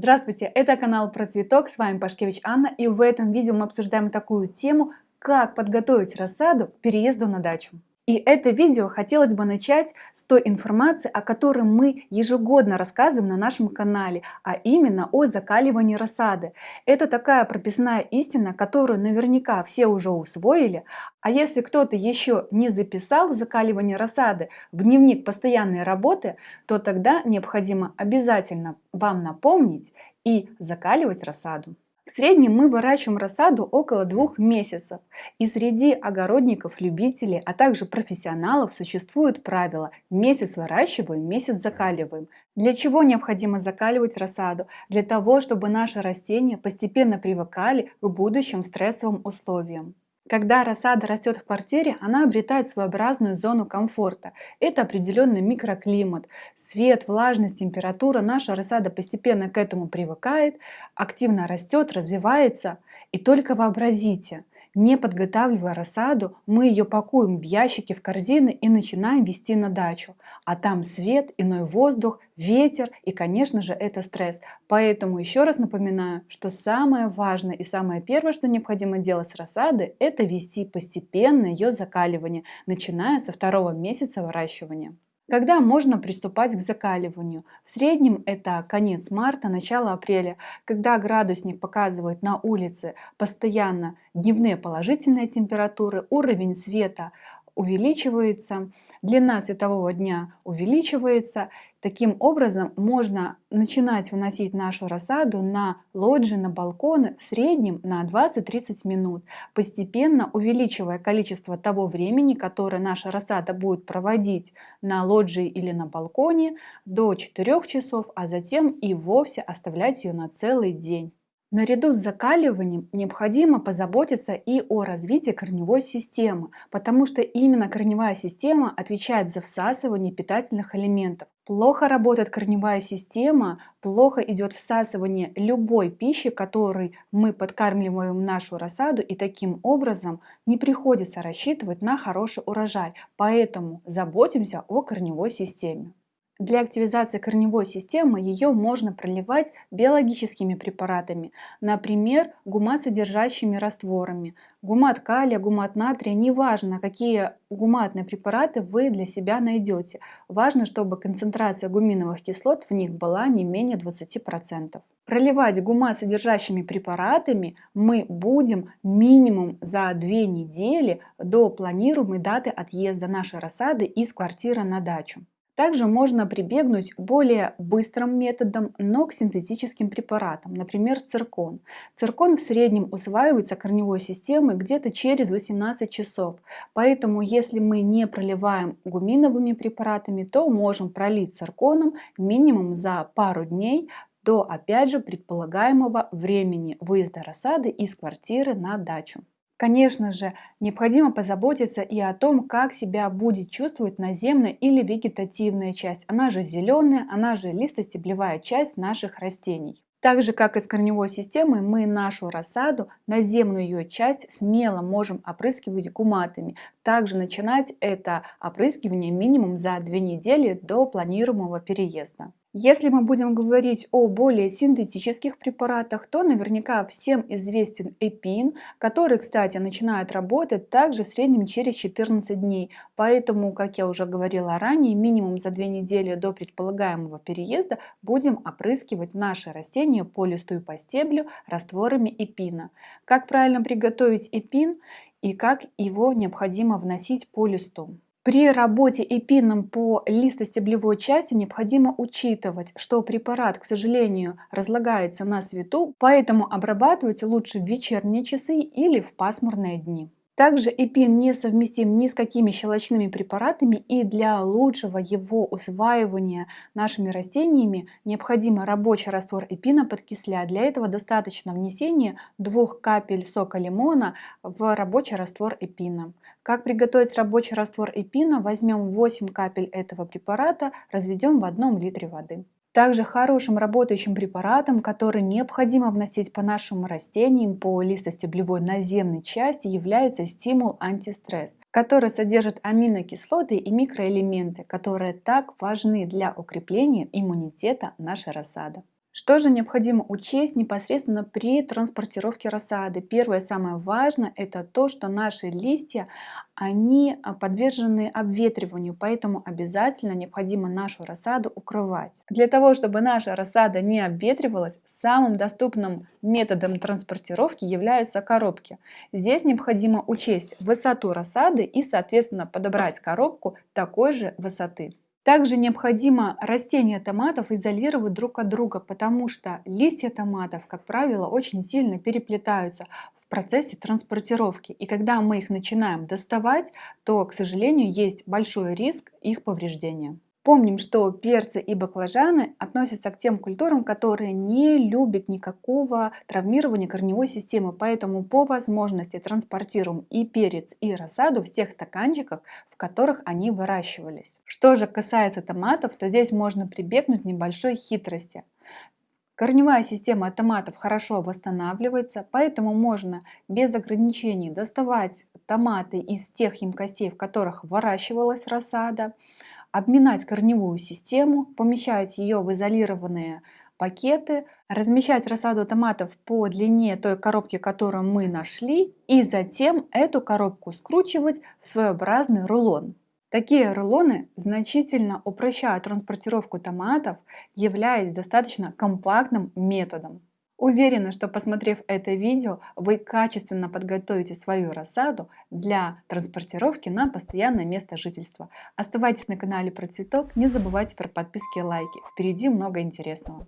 Здравствуйте, это канал про цветок, с вами Пашкевич Анна и в этом видео мы обсуждаем такую тему, как подготовить рассаду к переезду на дачу. И это видео хотелось бы начать с той информации, о которой мы ежегодно рассказываем на нашем канале, а именно о закаливании рассады. Это такая прописная истина, которую наверняка все уже усвоили, а если кто-то еще не записал закаливание рассады в дневник постоянной работы, то тогда необходимо обязательно вам напомнить и закаливать рассаду. В среднем мы выращиваем рассаду около двух месяцев. И среди огородников-любителей, а также профессионалов существует правило «месяц выращиваем, месяц закаливаем». Для чего необходимо закаливать рассаду? Для того, чтобы наши растения постепенно привыкали к будущим стрессовым условиям. Когда рассада растет в квартире, она обретает своеобразную зону комфорта. Это определенный микроклимат. Свет, влажность, температура. Наша рассада постепенно к этому привыкает, активно растет, развивается. И только вообразите – не подготавливая рассаду, мы ее пакуем в ящики, в корзины и начинаем везти на дачу. А там свет, иной воздух, ветер и, конечно же, это стресс. Поэтому еще раз напоминаю, что самое важное и самое первое, что необходимо делать с рассады, это вести постепенно ее закаливание, начиная со второго месяца выращивания. Когда можно приступать к закаливанию? В среднем это конец марта, начало апреля, когда градусник показывает на улице постоянно дневные положительные температуры, уровень света увеличивается, длина светового дня увеличивается. Таким образом, можно начинать выносить нашу рассаду на лоджии, на балконы в среднем на 20-30 минут, постепенно увеличивая количество того времени, которое наша рассада будет проводить на лоджии или на балконе до 4 часов, а затем и вовсе оставлять ее на целый день. Наряду с закаливанием необходимо позаботиться и о развитии корневой системы, потому что именно корневая система отвечает за всасывание питательных элементов. Плохо работает корневая система, плохо идет всасывание любой пищи, которой мы подкармливаем нашу рассаду, и таким образом не приходится рассчитывать на хороший урожай. Поэтому заботимся о корневой системе. Для активизации корневой системы ее можно проливать биологическими препаратами, например, гумат-содержащими растворами. Гумат калия, гумат натрия, неважно, какие гуматные препараты вы для себя найдете. Важно, чтобы концентрация гуминовых кислот в них была не менее 20%. Проливать гумат содержащими препаратами мы будем минимум за две недели до планируемой даты отъезда нашей рассады из квартиры на дачу. Также можно прибегнуть более быстрым методом, но к синтетическим препаратам, например, циркон. Циркон в среднем усваивается корневой системой где-то через 18 часов, поэтому если мы не проливаем гуминовыми препаратами, то можем пролить цирконом минимум за пару дней до, опять же, предполагаемого времени выезда рассады из квартиры на дачу. Конечно же, необходимо позаботиться и о том, как себя будет чувствовать наземная или вегетативная часть. Она же зеленая, она же листостеблевая часть наших растений. Так же, как и с корневой системой, мы нашу рассаду, наземную ее часть, смело можем опрыскивать гуматами. Также начинать это опрыскивание минимум за две недели до планируемого переезда. Если мы будем говорить о более синтетических препаратах, то наверняка всем известен эпин, который, кстати, начинает работать также в среднем через 14 дней. Поэтому, как я уже говорила ранее, минимум за 2 недели до предполагаемого переезда будем опрыскивать наши растения по листу и по стеблю растворами эпина. Как правильно приготовить эпин и как его необходимо вносить по листу? При работе эпином по листостеблевой части необходимо учитывать, что препарат, к сожалению, разлагается на свету, поэтому обрабатывать лучше в вечерние часы или в пасмурные дни. Также эпин не совместим ни с какими щелочными препаратами и для лучшего его усваивания нашими растениями необходимо рабочий раствор эпина подкислять. Для этого достаточно внесения двух капель сока лимона в рабочий раствор эпина. Как приготовить рабочий раствор эпина? Возьмем 8 капель этого препарата, разведем в одном литре воды. Также хорошим работающим препаратом, который необходимо вносить по нашим растениям по листостеблевой наземной части, является стимул антистресс, который содержит аминокислоты и микроэлементы, которые так важны для укрепления иммунитета нашей рассады. Что же необходимо учесть непосредственно при транспортировке рассады? Первое, самое важное, это то, что наши листья, они а, подвержены обветриванию, поэтому обязательно необходимо нашу рассаду укрывать. Для того, чтобы наша рассада не обветривалась, самым доступным методом транспортировки являются коробки. Здесь необходимо учесть высоту рассады и, соответственно, подобрать коробку такой же высоты. Также необходимо растения томатов изолировать друг от друга, потому что листья томатов, как правило, очень сильно переплетаются в процессе транспортировки. И когда мы их начинаем доставать, то, к сожалению, есть большой риск их повреждения. Помним, что перцы и баклажаны относятся к тем культурам, которые не любят никакого травмирования корневой системы, поэтому по возможности транспортируем и перец, и рассаду в тех стаканчиках, в которых они выращивались. Что же касается томатов, то здесь можно прибегнуть к небольшой хитрости. Корневая система томатов хорошо восстанавливается, поэтому можно без ограничений доставать томаты из тех емкостей, в которых выращивалась рассада, обминать корневую систему, помещать ее в изолированные пакеты, размещать рассаду томатов по длине той коробки, которую мы нашли, и затем эту коробку скручивать в своеобразный рулон. Такие рулоны значительно упрощают транспортировку томатов, являясь достаточно компактным методом. Уверена, что посмотрев это видео, вы качественно подготовите свою рассаду для транспортировки на постоянное место жительства. Оставайтесь на канале про цветок, не забывайте про подписки и лайки. Впереди много интересного.